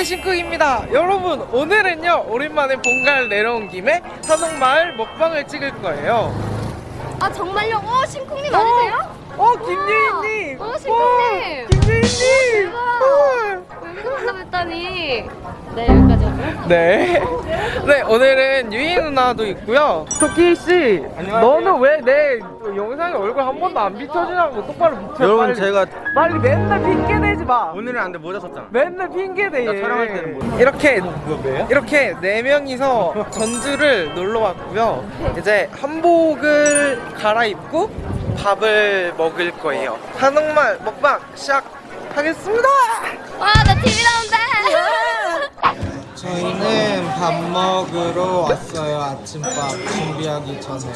네 신쿡입니다. 여러분 오늘은요 오랜만에 본가를 내려온 김에 한옥마을 먹방을 찍을 거예요. 아 정말요? 어 신쿵님 아니세요? 어 어, 신쿡님. 김유희님 여기서 만나뵀다니. 네 여기까지 하고요. 네. 네, 오늘은 유희 누나도 있고요. 토끼 씨, 너는 왜 내 영상에 얼굴 한 번도 안 비춰주냐고 똑바로 비춰. 여러분 빨리. 제가 빨리 맨날 핑계 대지 마. 오늘은 안돼 모자 썼잖아 맨날 핑계 대. 나 촬영할 때는 뭐- 이렇게 그거 왜요? 이렇게 네 명이서 전주를 놀러 왔고요. 이제 한복을 갈아입고 밥을 먹을 거예요. 한옥마을 먹방 시작 하겠습니다. 와나 TV 나온다. 저희는 밥 먹으러 왔어요. 아침밥 준비하기 전에.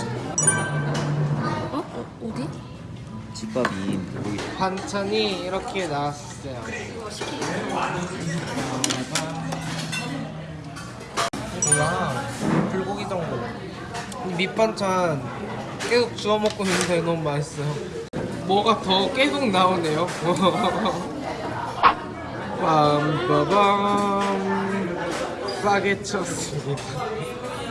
어? 어디? 집밥이 여기 반찬이 이렇게 나왔어요. 와, 불고기 정도. 이 밑반찬 계속 주워 먹고 있는데 너무 맛있어요. 뭐가 더 계속 나오네요. 빰빠밤 싸게 쳤습니다.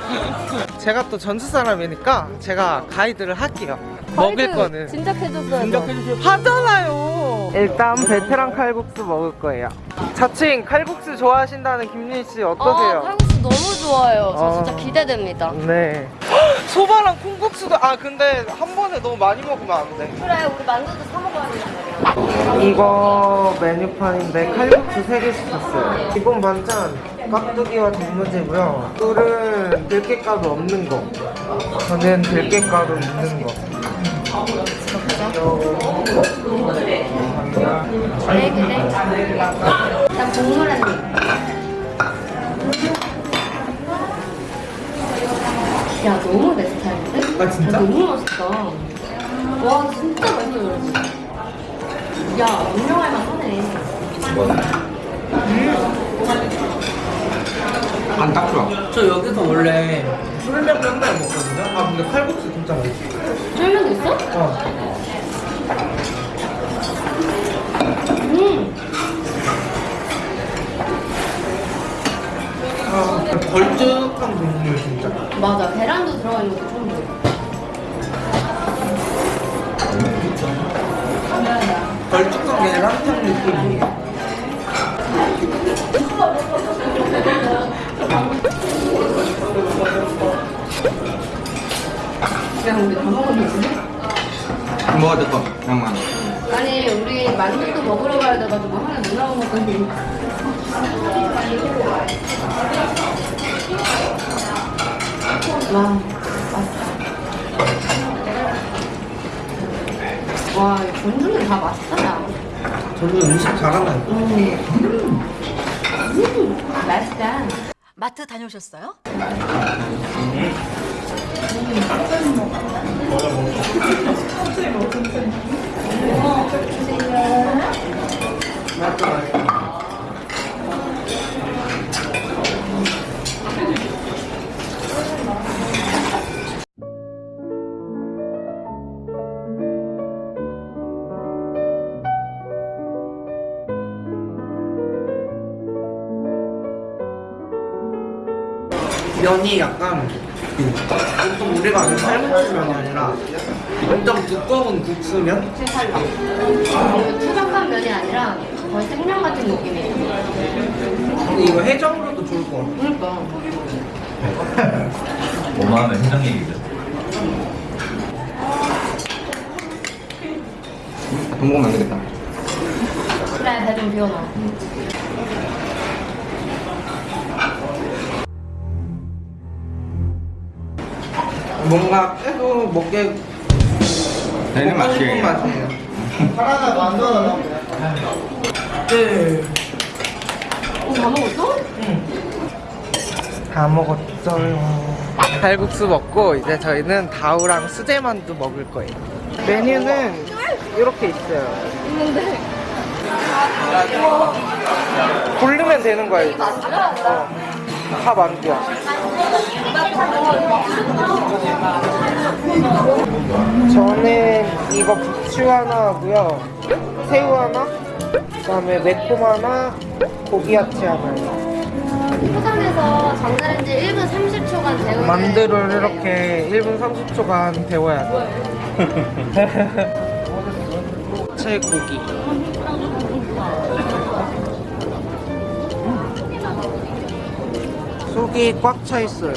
제가 또 전주 사람이니까 제가 가이드를 할게요. 먹을 거는 진작해줬어요. 하잖아요. 일단 베테랑 칼국수 먹을 거예요. 자칭 칼국수 좋아하신다는 김민 씨 어떠세요? 아 칼국수 너무 좋아요. 저 어. 진짜 기대됩니다. 네. 소바랑 콩국수도 아 근데 한 번에 너무 많이 먹으면 안 돼. 그래 우리 만두도 사 먹어야 말이야. 이거 메뉴판인데 칼국수 3개 시켰어요. 기본 반찬 깍두기와 단무지고요. 꿀은 들깨가루 없는 거. 저는 들깨가루 있는 거. 그래 그래. 난 국물 한 입. 야 너무? 아, 진짜? 야, 너무 맛있다. 와 진짜 맛있어 여러분. 야 운영할 만하네. 안딱 좋아 저 여기서 원래 술면 맨날 먹거든요. 아 근데 칼국수 진짜 맛있어. 쫄면도 있어? 어. 음. 아, 걸쭉한 국물 진짜. 맞아 계란도 들어가 있는 것 걸쭉한 계란탕 느낌이에요. 야 우리 다 먹었는데? 먹어야 될거 양만 아니 우리 만두도 먹으러 가야 돼가지고 하나 누나가 먹더니 와 맛있다 와 이거 전주는 다 맛있다 야. 저도 음식 잘하나요? 음. 음, 맛있다 마트 다녀오셨어요? 맞다, 면이 약간 그 보통 우리가 아는 삶은면이 아니라 엄청 두꺼운 국수면? 투박한 면이 아니라 거의 생면 같은 느낌이에요 근데 이거 해장으로도 좋을 것 같아. 그러니까 5만 원의 해장 얘기죠. 돈 먹으면 안 되겠다 그래 배좀 비워놔 뭔가 계속 먹게 되는 맛이에요 맛이에요. 하나 만들어 네. 어, 다 먹었어? 다 먹었어요. 칼국수 먹고 이제 저희는 다우랑 수제만두 먹을 거예요. 메뉴는 이렇게 있어요. 있는데 고르면 되는 거예요. 이제. 어. 다 만두야. 저는 이거 부추 하나 하고요. 새우 하나, 그다음에 매콤 하나, 고기 야채 하나요. 포장해서 전자레인지 1분 30초간 데우는 만두를 이렇게 1분 30초간 데워야 돼. 채 고기. 속이 꽉 차 있어요.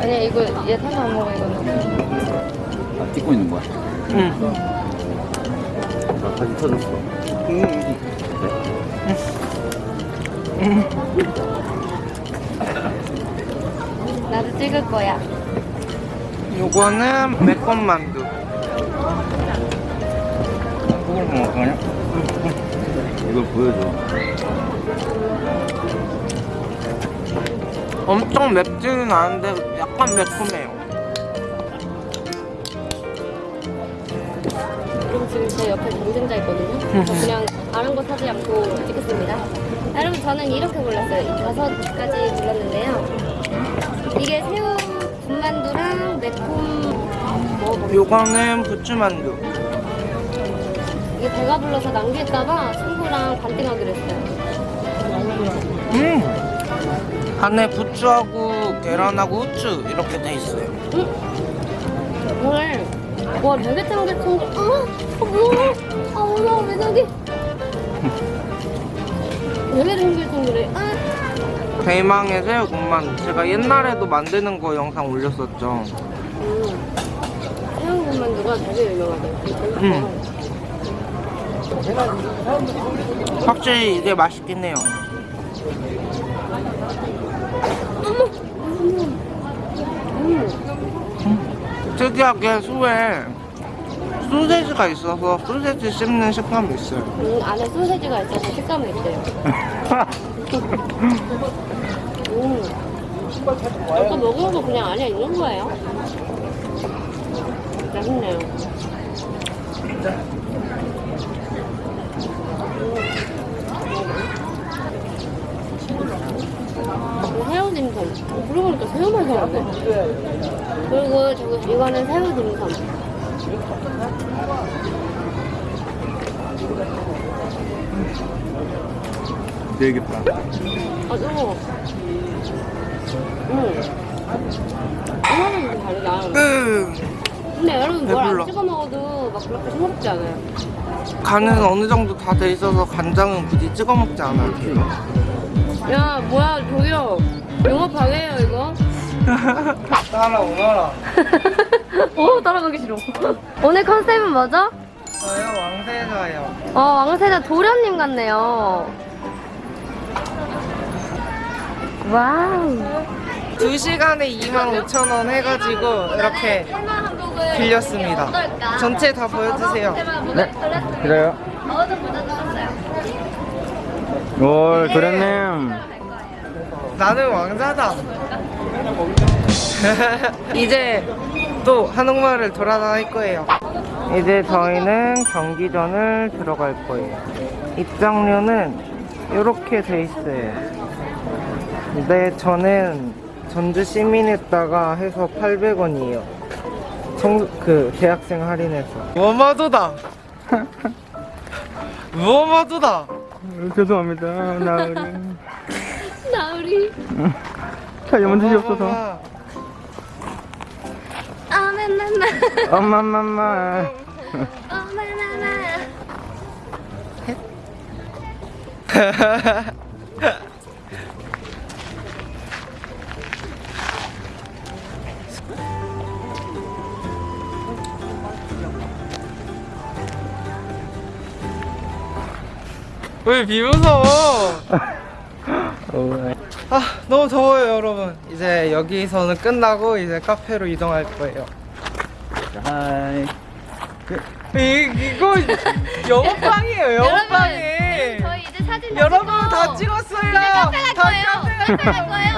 아니 이거 얘 타서 안 먹어 이거는 아, 찍고 있는 거야? 응. 나 다시 터졌어. 나도 찍을 거야 요거는 매콤 만두. 그걸 먹을 거냐? 이걸 보여줘. 엄청 맵지는 않은데 약간 매콤해요. 그럼 지금 제 옆에 경쟁자 있거든요 저 그냥 다른 거 사지 않고 찍겠습니다 여러분 저는 이렇게 골랐어요 이 다섯 가지 골랐는데요 이게 새우 군만두랑 매콤 먹어볼게요 요거는 부추만두. 이게 배가 불러서 남길까봐 친구랑 반띵하기로 했어요 음. 안에 부추하고 계란하고 후추 이렇게 돼 있어요. 오늘 와 되게 탱글탱글 아, 아 뭐야 아 무서워 왜 저기 되게 탱글탱글해 아. 대망의 새우 군만두. 제가 옛날에도 만드는 거 영상 올렸었죠. 음. 새우국만 누가 되게 유명하대요 음. 확실히 이게 맛있긴 해요. 음. 특이하게 수에 소세지가 있어서 소세지 씹는 식감이 있어요. 음, 안에 소세지가 있어서 식감이 있대요 음. 이거 먹으면서 그냥 안에 있는 거예요 맛있네요 음. 새우 딤섬. 어, 그러고 보니까 새우만 사왔네. 그리고 저기 이거는 새우 딤섬. 되겠다. 아, 뜨거워. 음. 이거는 좀 다르다. 음, 근데 여러분 뭘. 안 찍어 먹어도 막 그렇게 싱겁지 않아요. 간은 어느 정도 다 돼 있어서 간장은 굳이 찍어 먹지 않아요. 야, 뭐야, 저기요. 영업 방해예요, 이거? 따라오너라. 오, 따라가기 싫어. 오늘 컨셉은 뭐죠? 저요 왕세자요. 어, 왕세자 도련님 같네요. 와우. 2시간에 25,000원 해가지고 이렇게 빌렸습니다. 전체 다 보여주세요. 네. 그래요. 올 도련님. 나는 왕자다. 이제 또 한옥마을을 돌아다닐 거예요. 이제 저희는 경기전을 들어갈 거예요. 입장료는 이렇게 돼 있어요. 근데 저는 전주 시민했다가 해서 800원이에요. 청, 그 대학생 할인해서. 무엄마도다. 무엄마도다. 죄송합니다. 나으리. 나으리. 잘못 드시옵소서. 아메나나. 엄마맘마. 어메나나. 왜 비무서워? 오, 아 너무 더워요 여러분. 이제 여기서는 끝나고 이제 카페로 이동할 거예요. 하이. 이, 이거 영업방이에요 영업방이. 저희 이제 사진 다 여러분 다 찍었어요. 이제 카페 갈다 거예요. 카페 카페 갈 거예요.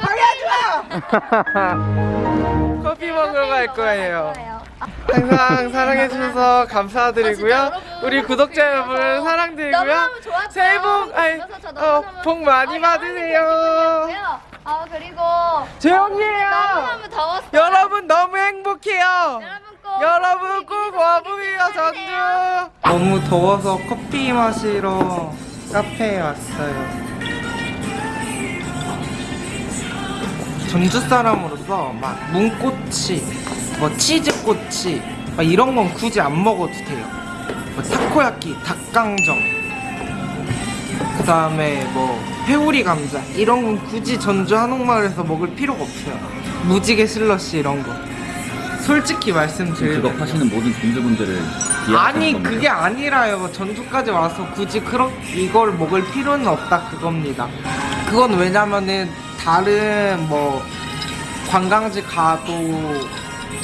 방해하지 마! 커피 먹으러 갈 거예요 항상 사랑해주셔서 감사드리고요. 아, 우리 구독자 여러분 사랑드리고요. 새해 복, 저 어, 복 많이 어, 받으세요. 아 그리고 조용히 해요. 너무너무 더웠어요. 여러분 너무 행복해요. 여러분 꼭 와보세요 전주. 너무 더워서 커피 마시러 카페에 왔어요. 전주 사람으로서 막 문꼬치 뭐 치즈꼬치 막 이런 건 굳이 안 먹어도 돼요. 뭐 타코야끼 닭강정 그 다음에 뭐 회오리 감자 이런 건 굳이 전주 한옥마을에서 먹을 필요가 없어요. 무지개 슬러시 이런 거. 솔직히 그거 말씀드리면 파시는 모든 분들분들을 아니 그게 아니라요. 전주까지 와서 굳이 그런 이걸 먹을 필요는 없다 그겁니다. 그건 왜냐면은 다른 뭐 관광지 가도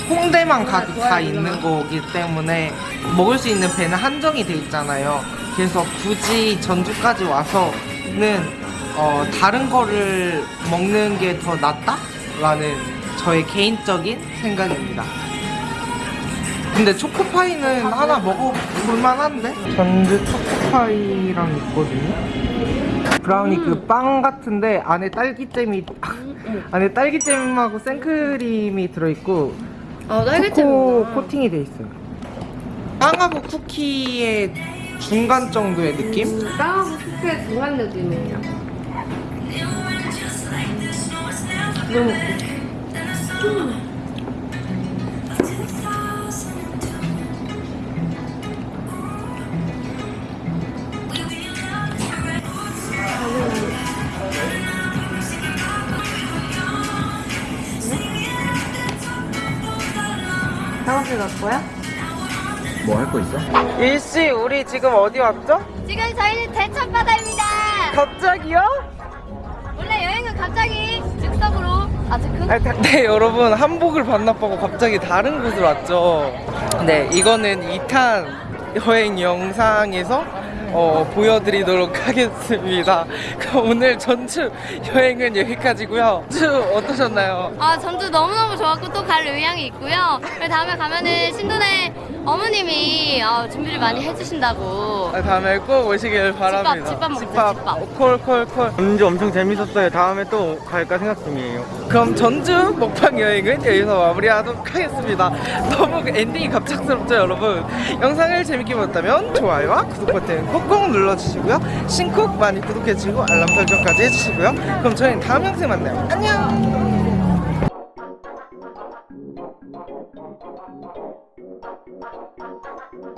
홍대만 가도 다 있는 거기 때문에 먹을 수 있는 배는 한정이 돼 있잖아요 그래서 굳이 전주까지 와서는 어, 다른 거를 먹는 게 더 낫다 라는 저의 개인적인 생각입니다 근데 초코파이는 하나 먹어볼 만한데? 전주 초코파이랑 있거든요. 브라우니 그빵 같은데 안에 딸기잼이 안에 딸기잼하고 생크림이 들어있고 아 초코 코팅이 돼 있어요. 빵하고 쿠키의 중간 정도의 느낌? 빵하고 쿠키의 중간 느낌이에요. 너무 작 갈 거야? 뭐 할 거 있어? 일씨 우리 지금 어디 왔죠? 지금 저희는 대천바다입니다. 갑자기요? 원래 여행은 갑자기 즉석으로 아 즉흥? 아, 네, 네, 여러분 한복을 반납하고 갑자기 다른 곳을 왔죠. 네, 이거는 2탄 여행 영상에서 어, 보여드리도록 하겠습니다. 그럼 오늘 전주 여행은 여기까지고요. 전주 어떠셨나요? 아 전주 너무너무 좋았고 또 갈 의향이 있고요. 다음에 가면은 신돈의 어머님이 어, 준비를 많이 해주신다고. 아, 다음에 꼭 오시길 바랍니다. 집밥 먹자, 집밥. 콜콜콜. 전주 엄청 재밌었어요. 다음에 또 갈까 생각 중이에요. 그럼 전주 먹방 여행은 여기서 마무리하도록 하겠습니다. 너무 엔딩이 갑작스럽죠, 여러분? 영상을 재밌게 보셨다면 좋아요와 구독 버튼 꾹꾹 눌러주시고요. 신쿡 많이 구독해주시고 알람 설정까지 해주시고요. 그럼 저희는 다음 영상에 만나요. 안녕!